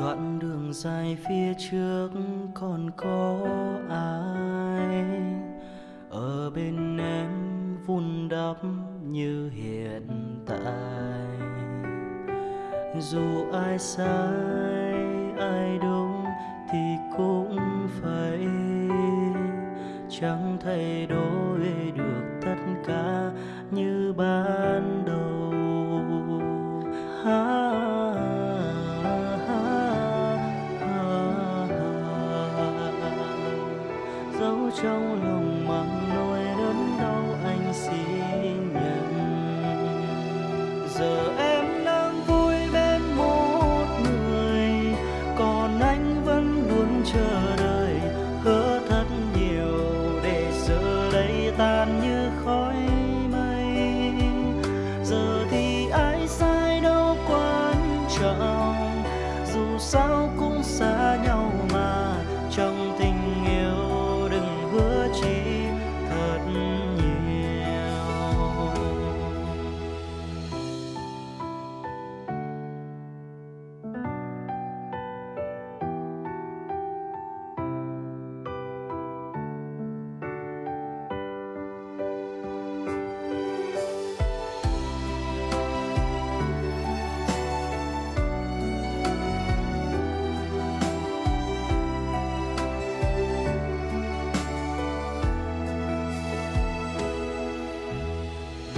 đoạn đường dài phía trước còn có ai? Ở bên em vun đắp như hiện tại. Dù ai sai, ai đúng thì cũng phải. Chẳng thay đổi được tất cả như ban đầu. Trong lòng mang nỗi đớn đau anh xin nhận. Giờ em đang vui bên một người, còn anh vẫn luôn chờ đợi. Hứa thật nhiều để giờ đây tan như khói mây. Giờ thì ai sai đâu quan trọng, dù sao cũng xa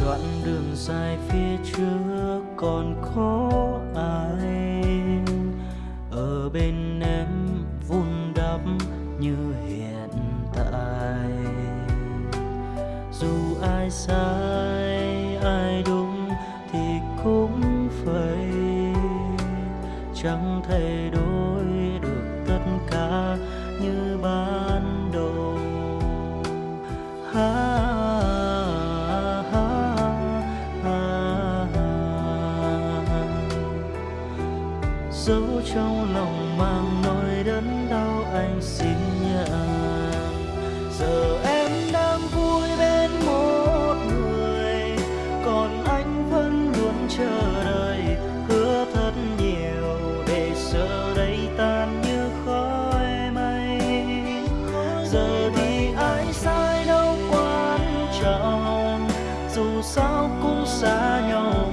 đoạn đường dài phía trước còn có ai? Ở bên em vun đắp như hiện tại. Dù ai sai, ai đúng thì cũng phải. Chẳng thay dấu trong lòng mang nỗi đớn đau anh xin nhận giờ em đang vui bên một người, còn anh vẫn luôn chờ đợi. Hứa thật nhiều để giờ đây tan như khói mây. Giờ thì ai sai đâu quan trọng, dù sao cũng xa nhau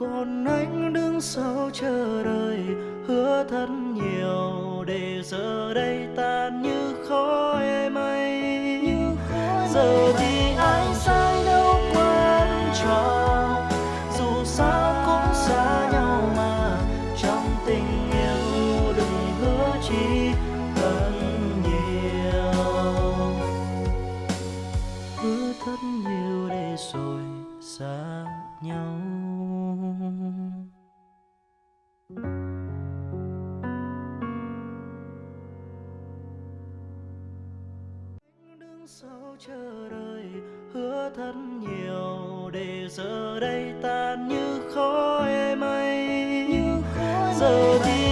còn anh đứng sau chờ đợi, hứa thật nhiều để giờ đây tan như khói. Chờ đợi hứa thật nhiều để giờ đây tan như khói mây. Giờ thì